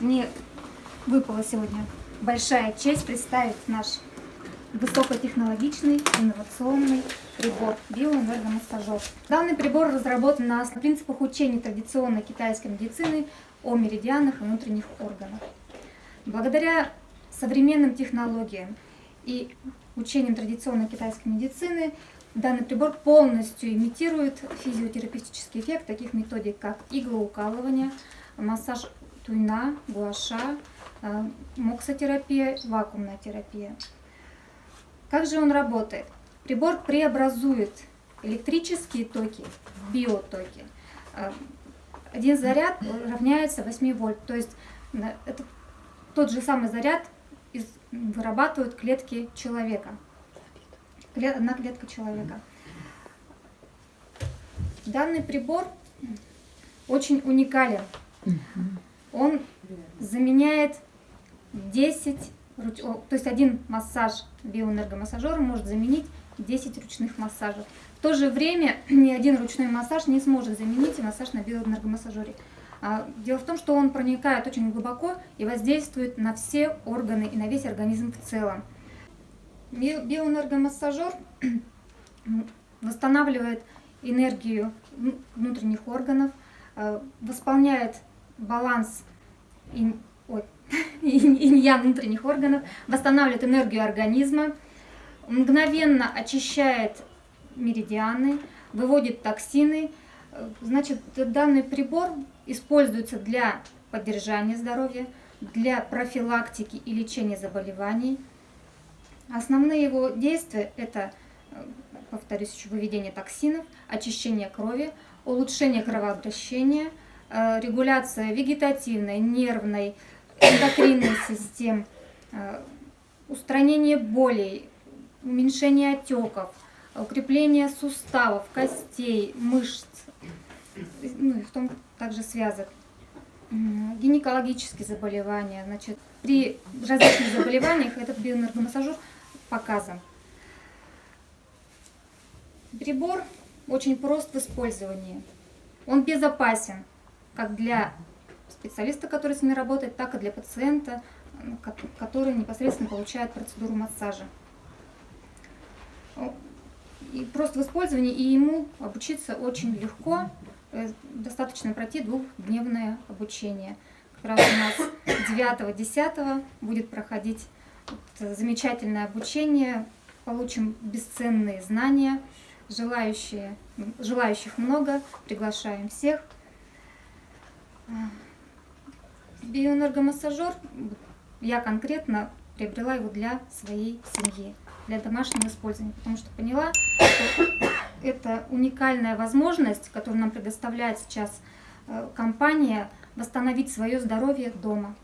Мне выпала сегодня большая честь представить наш высокотехнологичный инновационный прибор биоэнергомассажер. Данный прибор разработан на принципах учения традиционной китайской медицины о меридианах и внутренних органах. Благодаря современным технологиям и учениям традиционной китайской медицины данный прибор полностью имитирует физиотерапевтический эффект таких методик, как иглоукалывание, массаж туйна, гуаша, э, моксотерапия, вакуумная терапия. Как же он работает? Прибор преобразует электрические токи в биотоки. Э, один заряд равняется 8 вольт, то есть это тот же самый заряд вырабатывают клетки человека. Одна клетка человека. Данный прибор очень уникален. Он заменяет 10, то есть один массаж биоэнергомассажера может заменить 10 ручных массажей. В то же время ни один ручной массаж не сможет заменить массаж на биоэнергомассажере. А, дело в том, что он проникает очень глубоко и воздействует на все органы и на весь организм в целом. Биоэнергомассажер восстанавливает энергию внутренних органов, а, восполняет баланс инь-ян внутренних органов, восстанавливает энергию организма, мгновенно очищает меридианы, выводит токсины. Значит, данный прибор используется для поддержания здоровья, для профилактики и лечения заболеваний. Основные его действия – это, повторюсь, еще выведение токсинов, очищение крови, улучшение кровообращения, э, регуляция вегетативной, нервной, эндокринной систем, э, устранение болей, уменьшение отеков, укрепление суставов, костей, мышц, ну и в том также связок, гинекологические заболевания. Значит, при различных заболеваниях этот биоэнергомассажер показан. Прибор очень прост в использовании. Он безопасен как для специалиста, который с ними работает, так и для пациента, который непосредственно получает процедуру массажа. И просто в использовании, и ему обучиться очень легко, Э, достаточно пройти двухдневное обучение. Как раз у нас 9-10 будет проходить замечательное обучение, получим бесценные знания, желающие, желающих много, приглашаем всех. Биоэнергомассажер, я конкретно приобрела его для своей семьи, для домашнего использования, потому что поняла, что это уникальная возможность, которую нам предоставляет сейчас э, компания, восстановить свое здоровье дома.